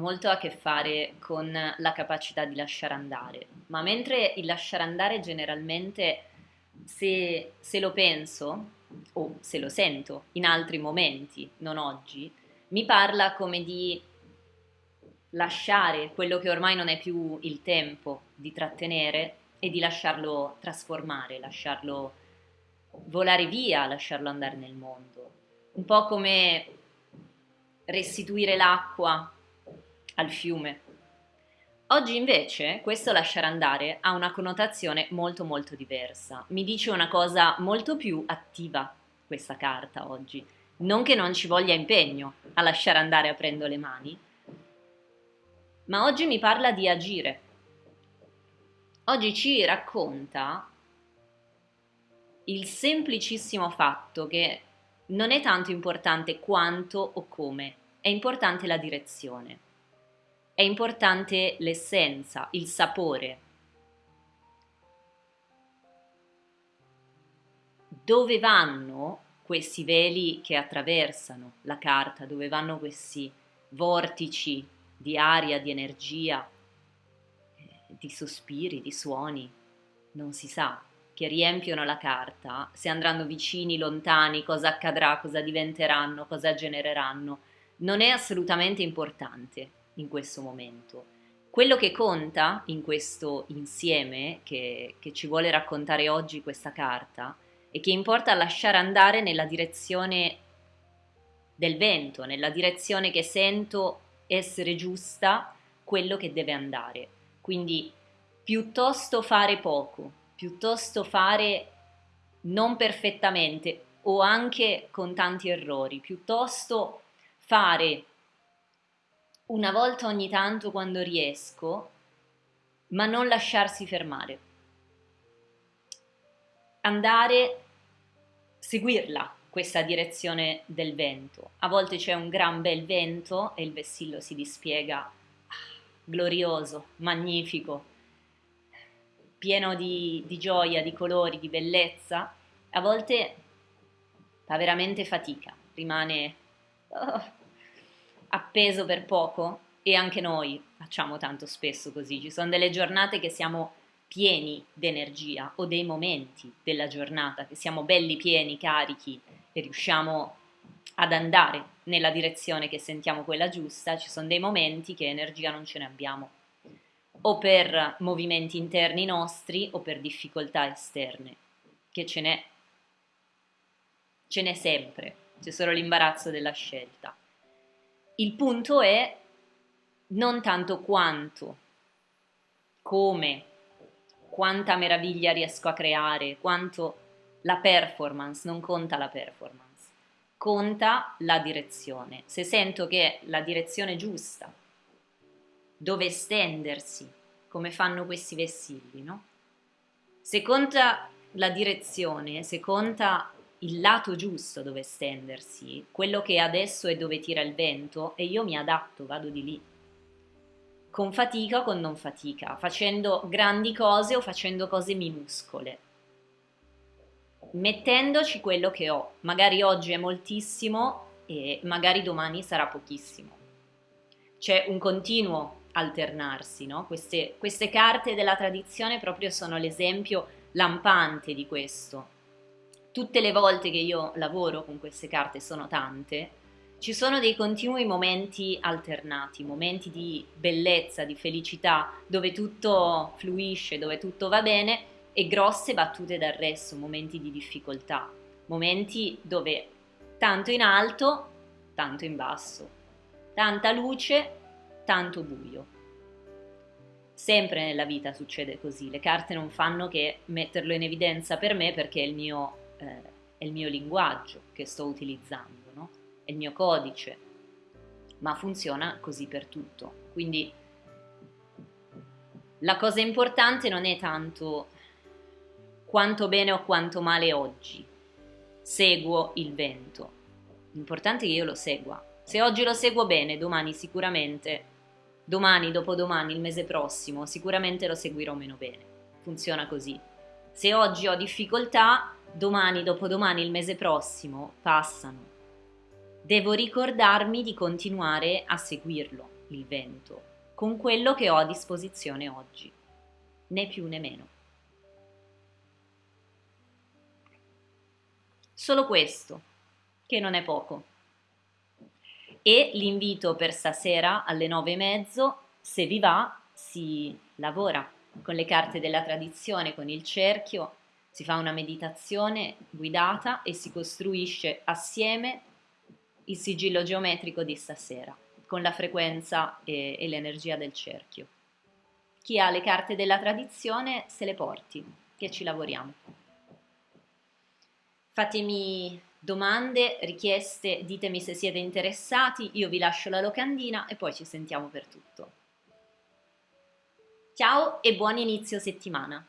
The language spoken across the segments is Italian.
molto a che fare con la capacità di lasciare andare, ma mentre il lasciare andare generalmente, se, se lo penso o se lo sento in altri momenti, non oggi, mi parla come di lasciare quello che ormai non è più il tempo di trattenere e di lasciarlo trasformare, lasciarlo volare via, lasciarlo andare nel mondo. Un po' come restituire l'acqua al fiume. Oggi invece questo lasciare andare ha una connotazione molto molto diversa. Mi dice una cosa molto più attiva questa carta oggi. Non che non ci voglia impegno a lasciare andare aprendo le mani, ma oggi mi parla di agire. Oggi ci racconta il semplicissimo fatto che non è tanto importante quanto o come, è importante la direzione, è importante l'essenza, il sapore. Dove vanno questi veli che attraversano la carta, dove vanno questi vortici di aria, di energia, di sospiri, di suoni, non si sa, che riempiono la carta, se andranno vicini, lontani, cosa accadrà, cosa diventeranno, cosa genereranno, non è assolutamente importante in questo momento. Quello che conta in questo insieme che, che ci vuole raccontare oggi questa carta è che importa lasciare andare nella direzione del vento, nella direzione che sento essere giusta quello che deve andare. Quindi piuttosto fare poco, piuttosto fare non perfettamente o anche con tanti errori, piuttosto fare una volta ogni tanto quando riesco, ma non lasciarsi fermare. Andare, seguirla, questa direzione del vento. A volte c'è un gran bel vento e il vessillo si dispiega ah, glorioso, magnifico, pieno di, di gioia, di colori, di bellezza, a volte fa veramente fatica, rimane oh, appeso per poco e anche noi facciamo tanto spesso così, ci sono delle giornate che siamo pieni d'energia o dei momenti della giornata che siamo belli pieni, carichi e riusciamo ad andare nella direzione che sentiamo quella giusta, ci sono dei momenti che energia non ce ne abbiamo o per movimenti interni nostri o per difficoltà esterne, che ce n'è, ce n'è sempre, c'è solo l'imbarazzo della scelta. Il punto è non tanto quanto, come, quanta meraviglia riesco a creare, quanto la performance, non conta la performance, conta la direzione. Se sento che la direzione giusta dove estendersi, come fanno questi vessilli, no? Se conta la direzione, se conta il lato giusto dove estendersi, quello che adesso è dove tira il vento, e io mi adatto, vado di lì. Con fatica o con non fatica, facendo grandi cose o facendo cose minuscole. Mettendoci quello che ho. Magari oggi è moltissimo e magari domani sarà pochissimo. C'è un continuo alternarsi, no? queste, queste carte della tradizione proprio sono l'esempio lampante di questo. Tutte le volte che io lavoro con queste carte, sono tante, ci sono dei continui momenti alternati, momenti di bellezza, di felicità, dove tutto fluisce, dove tutto va bene, e grosse battute d'arresto, momenti di difficoltà, momenti dove tanto in alto, tanto in basso, tanta luce, tanto buio. Sempre nella vita succede così, le carte non fanno che metterlo in evidenza per me perché è il mio, eh, è il mio linguaggio che sto utilizzando, no? è il mio codice, ma funziona così per tutto. Quindi la cosa importante non è tanto quanto bene o quanto male oggi, seguo il vento, l'importante è che io lo segua. Se oggi lo seguo bene, domani sicuramente domani, dopodomani, il mese prossimo, sicuramente lo seguirò meno bene. Funziona così. Se oggi ho difficoltà, domani, dopodomani, il mese prossimo passano. Devo ricordarmi di continuare a seguirlo, il vento con quello che ho a disposizione oggi, né più né meno. Solo questo, che non è poco. E l'invito per stasera alle nove e mezzo, se vi va, si lavora con le carte della tradizione, con il cerchio, si fa una meditazione guidata e si costruisce assieme il sigillo geometrico di stasera, con la frequenza e, e l'energia del cerchio. Chi ha le carte della tradizione se le porti, che ci lavoriamo. Fatemi domande, richieste, ditemi se siete interessati, io vi lascio la locandina e poi ci sentiamo per tutto. Ciao e buon inizio settimana!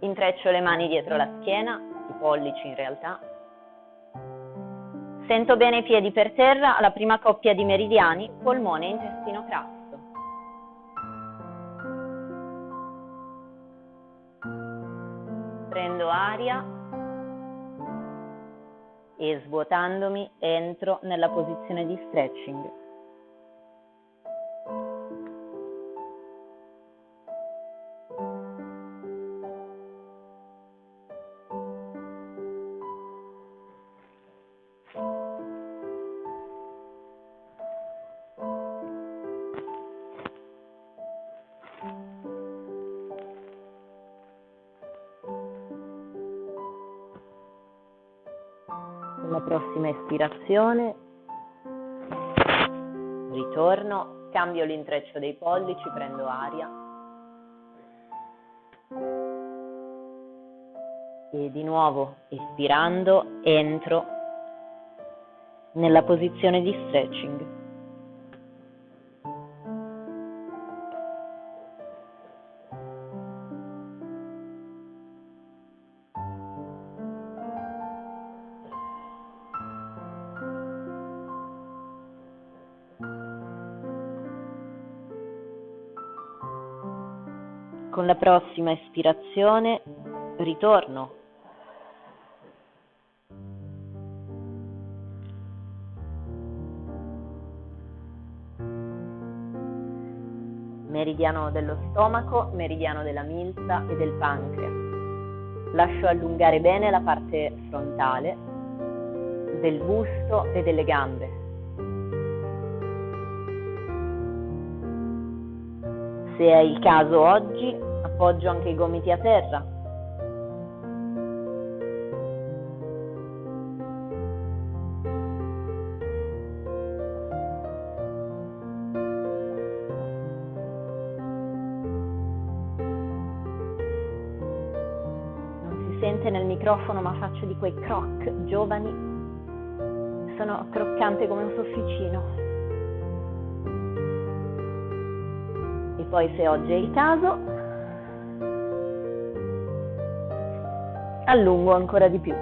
Intreccio le mani dietro la schiena, i pollici in realtà. Sento bene i piedi per terra alla prima coppia di meridiani, polmone e intestino crasso. Prendo aria e svuotandomi entro nella posizione di stretching. Prossima espirazione, ritorno, cambio l'intreccio dei pollici, prendo aria e di nuovo espirando entro nella posizione di stretching. Con la prossima espirazione ritorno. Meridiano dello stomaco, meridiano della milza e del pancreas. Lascio allungare bene la parte frontale del busto e delle gambe. Se è il caso oggi, appoggio anche i gomiti a terra. Non si sente nel microfono, ma faccio di quei croc giovani. Sono croccante come un sofficino. poi se oggi è il caso allungo ancora di più.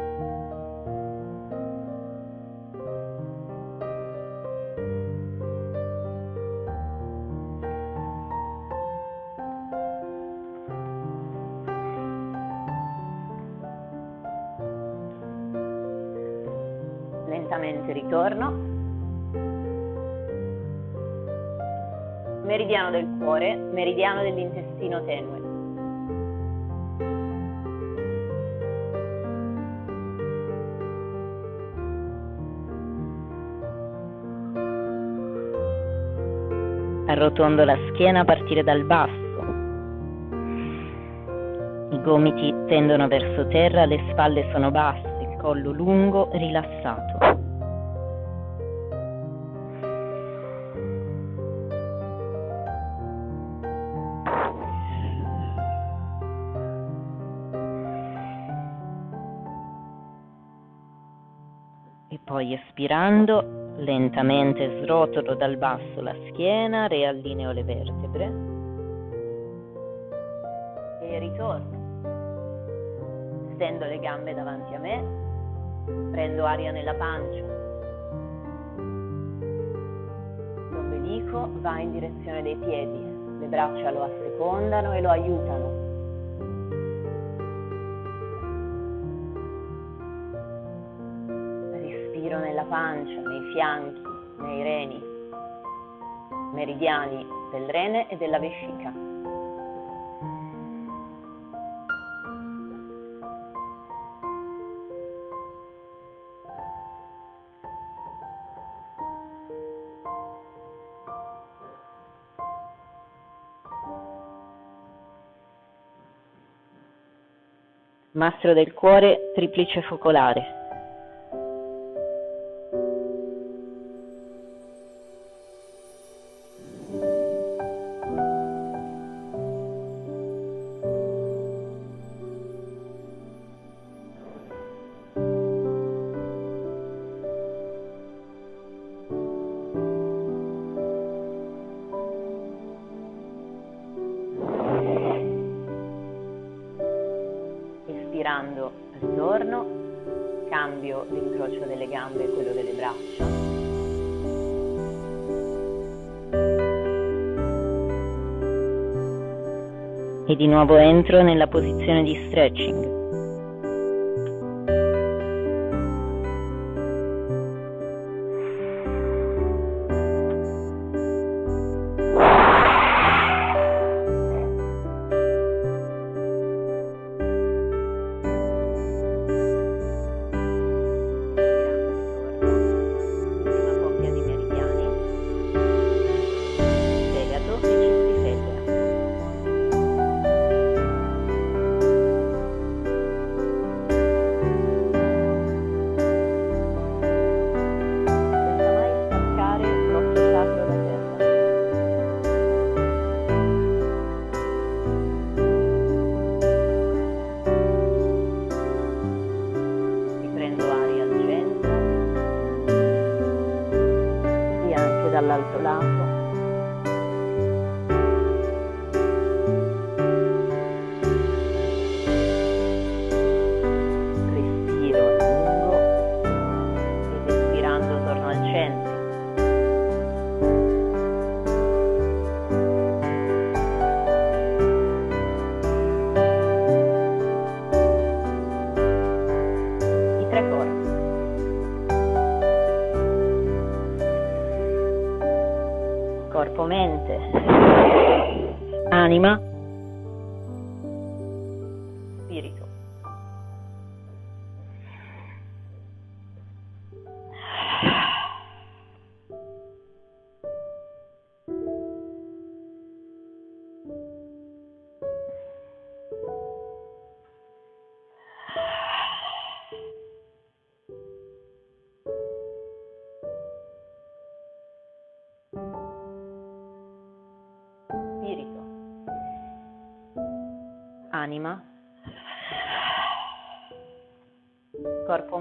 Lentamente ritorno. meridiano del cuore, meridiano dell'intestino tenue. Arrotondo la schiena a partire dal basso. I gomiti tendono verso terra, le spalle sono basse, il collo lungo, rilassato. Poi espirando, lentamente srotolo dal basso la schiena, riallineo le vertebre e ritorno. Stendo le gambe davanti a me, prendo aria nella pancia. L'ombelico va in direzione dei piedi, le braccia lo assecondano e lo aiutano. Nella pancia, nei fianchi, nei reni, meridiani del rene e della vescica. Mastro del cuore, triplice focolare. Ritorno, cambio l'incrocio delle gambe e quello delle braccia. E di nuovo entro nella posizione di stretching.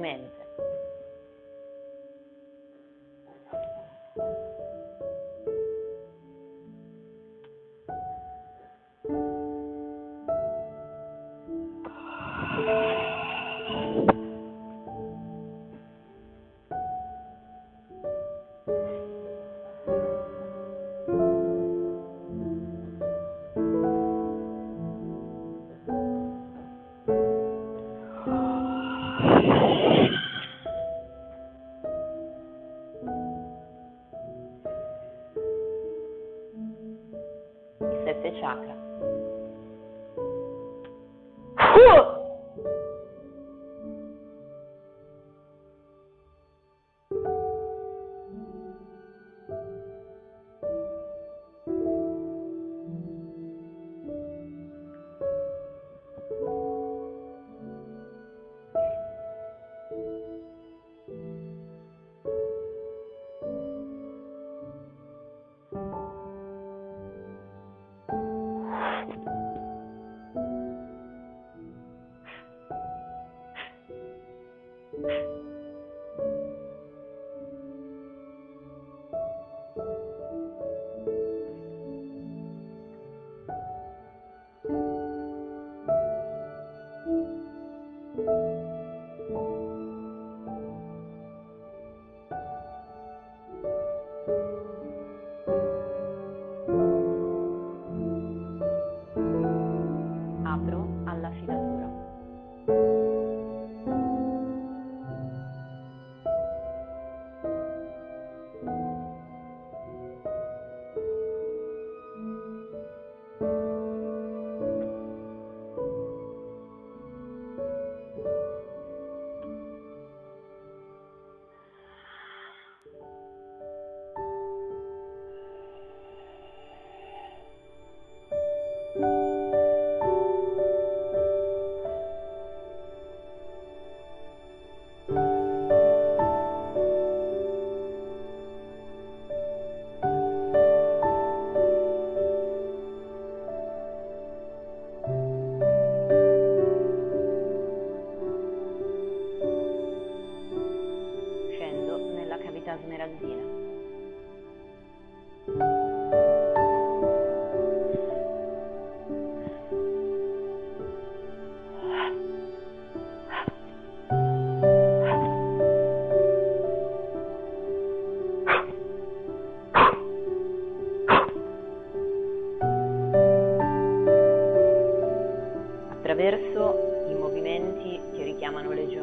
in. fifth chakra. Che richiamano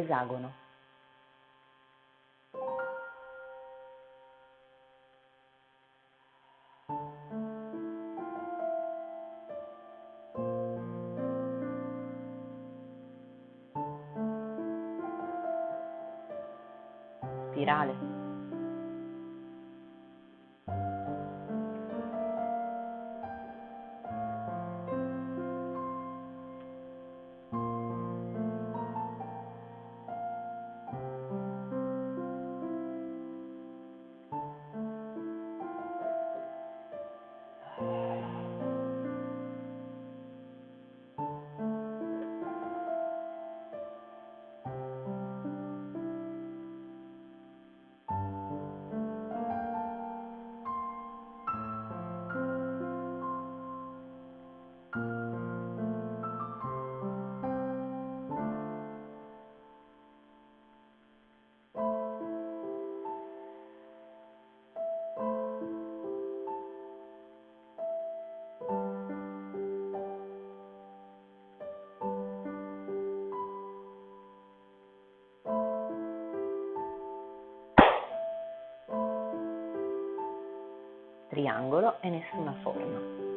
esagono. Spirale. Triangolo e nessuna forma.